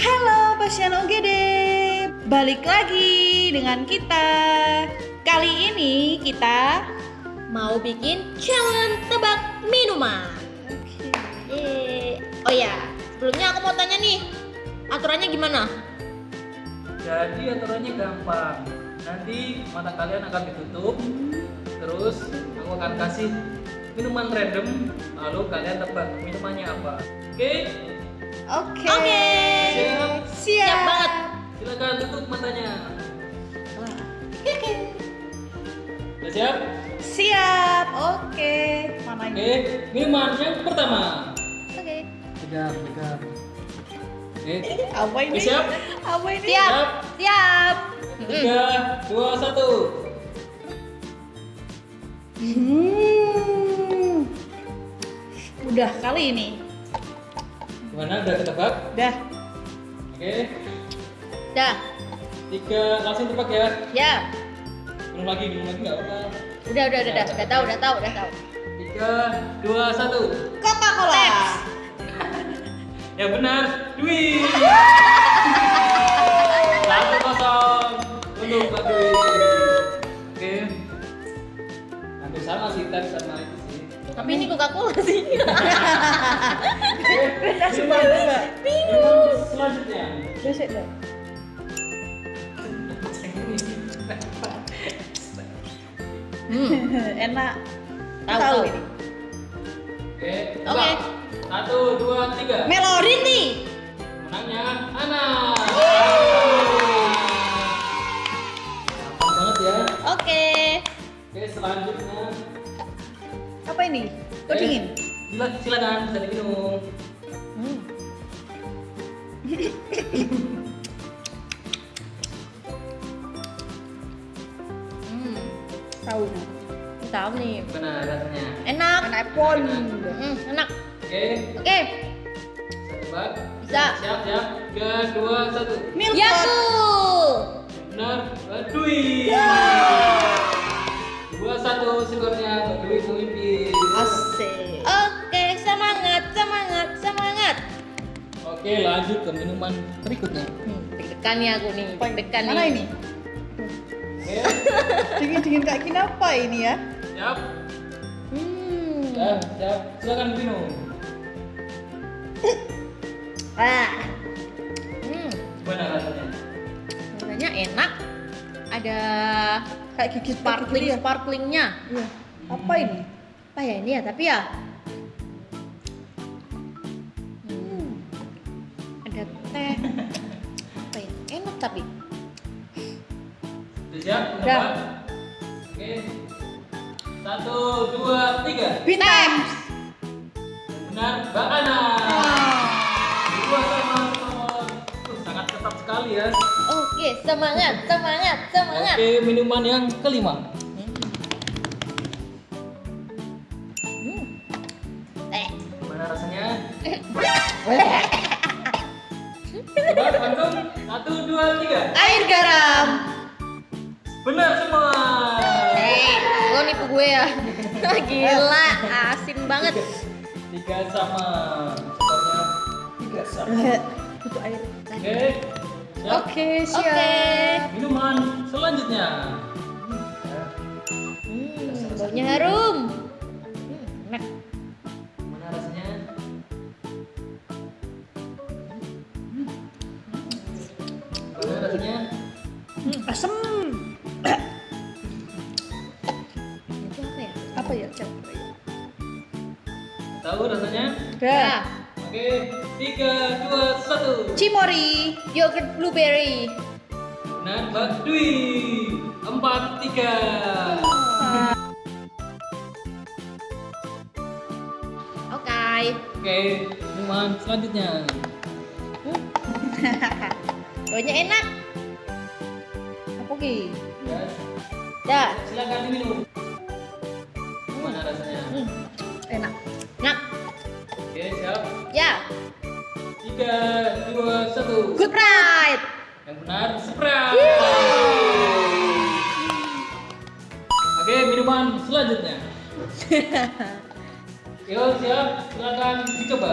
Halo pasien UGD, balik lagi dengan kita. Kali ini kita mau bikin challenge tebak minuman. Eh, oh ya, sebelumnya aku mau tanya nih, aturannya gimana? Jadi aturannya gampang. Nanti mata kalian akan ditutup. Terus aku akan kasih minuman random. Lalu kalian tebak minumannya apa. Oke? Oke. Oke. Siap. Siap. Siap banget. Silakan tutup matanya. Udah siap? Siap. Oke. Mana Oke, ini? minuman yang pertama. Oke. Pegang, pegang. Oke, Apa ini? Oke, siap? Apa ini? Siap. Siap. tiga, dua, satu. Hmm. Udah kali ini. Gimana? Udah ketebak? Udah. Oke, Dah. tiga, langsung tebak ya. Ya. Minum lagi, minum lagi nggak apa-apa. Udah, udah, udah, udah. Udah tahu, udah tahu, udah tahu. Tiga, dua, satu. Coca-Cola. Ya benar, Dwi. Satu kosong untuk Mbak Dwi. Oke. Hampir sama sih, tab sama itu sih. Tapi ini Coca-Cola sih. Coba, coba. minuman selanjutnya. Hmm. Enak. Tahu, ini. Oke. Satu, dua, tiga. Melorin nih. Menangnya Ana. Gampang banget ya. Oke. Oke, selanjutnya. Apa ini? Kok Oke. dingin? Sila- Silakan, bisa diminum. Hmm. Hmm. Tahu. Tahu nih. Benar rasanya. Enak. Enak pon. Hmm, enak. Oke, Oke. bisa tebak. Bisa. Siap, siap. Tiga, dua, satu. Milk Yakult. Benar, Mbak Dwi. Oke, lanjut ke minuman berikutnya. Hmm, deg-degan nih aku nih, deg-degan nih. Mana ini? Dingin-dingin kayak gini apa ini ya? siap. Hmm. Siap, siap. Silakan minum. Ah. Hmm. Gimana rasanya? Rasanya enak. Ada Kayak gigi sparkling ya? sparklingnya. Iya. Apa ini? Apa ya ini ya? Tapi ya. Ada teh. Apa ya? Enak tapi. Sudah siap? Udah. Menebak? Oke. Satu, dua, tiga. Bintang. Benar, Mbak Ana. Dua sama sangat ketat sekali ya. Oke, semangat, semangat, semangat. Oke, minuman yang kelima. Langsung. Satu, dua, tiga. Air garam. Benar semua. Eh, lo nipu gue ya. Gila, asin banget. Tiga sama. Skornya tiga sama. Air. Oke. Siap. Oke, siap. Oke. Minuman selanjutnya. Hmm, baunya harum. Rasanya? Asem. Itu apa ya? Apa ya? Coba ya. Tahu rasanya? Udah. Oke, tiga, dua, satu. Cimori. Yogurt blueberry. Benar, Mbak Dwi. Empat, tiga. Oke. Oke, minuman selanjutnya. Baunya enak. Ki? Ya, silakan diminum. Gimana rasanya? Hmm, Enak. enak. Oke, siap. Ya. Tiga, dua, satu. Good Pride. Yang benar, Sprite. Oke, minuman selanjutnya. Yo, siap. Silakan dicoba.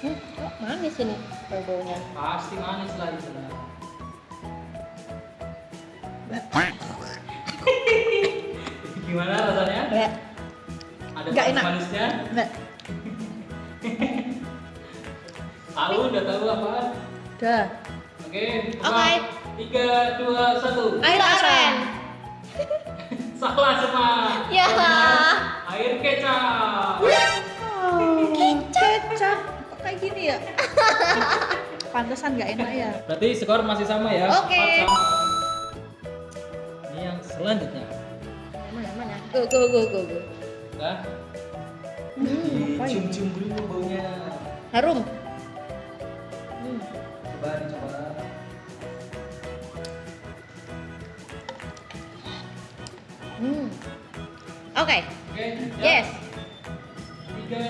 Hmm, kok manis ini bau-baunya. Pasti manis lah itu lah. Gimana rasanya? Ada manis enak. manisnya? Enggak. Tahu udah tahu apa? Udah. Oke. Oke. Tiga, dua, satu. Air aren. Salah semua. Ya. Air kecap. Oh, kecap. Kok kayak gini ya? Pantesan nggak enak ya. Berarti skor masih sama ya? Oke. Yang selanjutnya. Mana mana? Go go go go go. Nah, Hmm, ya? cium-cium dulu baunya. Harum. Hmm. Coba dicoba. Hmm. Oke. Oke. ya. Yes. Tiga,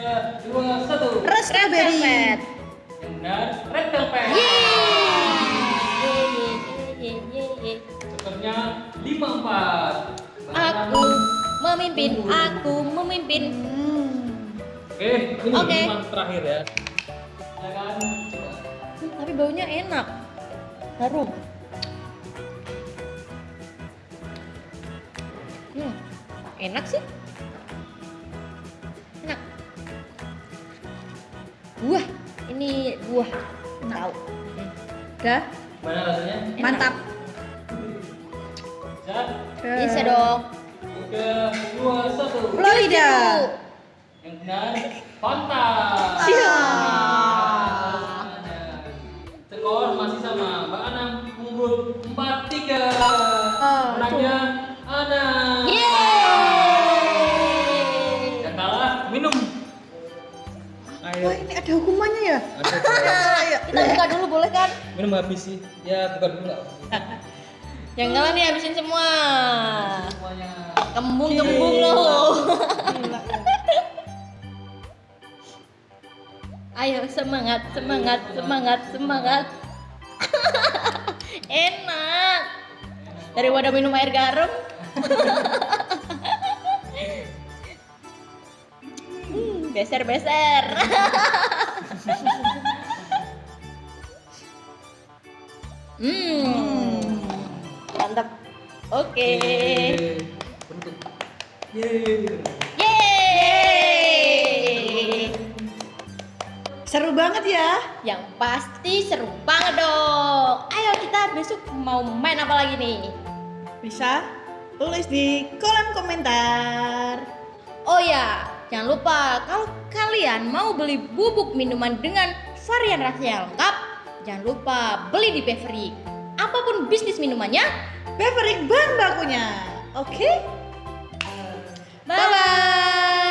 dua, satu. Red velvet. Yang benar, red velvet. Lima empat. Aku memimpin, aku memimpin. Hmm. Oke, ini Oke. minuman terakhir ya. Silakan coba. Hmm, tapi baunya enak. Harum. Hmm, enak sih. Enak. Buah, ini buah. Tahu. Hmm. Udah. Gimana rasanya? Enak. Mantap. Siap. Bisa dong. Tiga, dua, satu. Florida. Yang benar, Fanta. Sia. Skor masih sama. Mbak Anang unggul 4-3. Oh, Menangnya. Yeay. Yang kalah minum. Ayo. Wah, ini ada hukumannya ya? Ada. Kita buka dulu boleh kan? minum habis sih. Ya bukan dulu lah. Yang kalah nih habisin semua. Semuanya. Kembung-kembung loh. Gila ya. Ayo semangat, semangat, semangat, semangat. Enak. Daripada minum air garam. Hmm, beser-beser. Hmm. Oke. Bentuk. Yeay. Yeay. Seru banget ya. Yang pasti seru banget dong. Ayo kita besok mau main apa lagi nih? Bisa tulis di kolom komentar. Oh ya, jangan lupa kalau kalian mau beli bubuk minuman dengan varian rasanya lengkap, jangan lupa beli di Beverly. Apa pun bisnis minumannya, Beverly bahan bakunya. Oke? bye bye.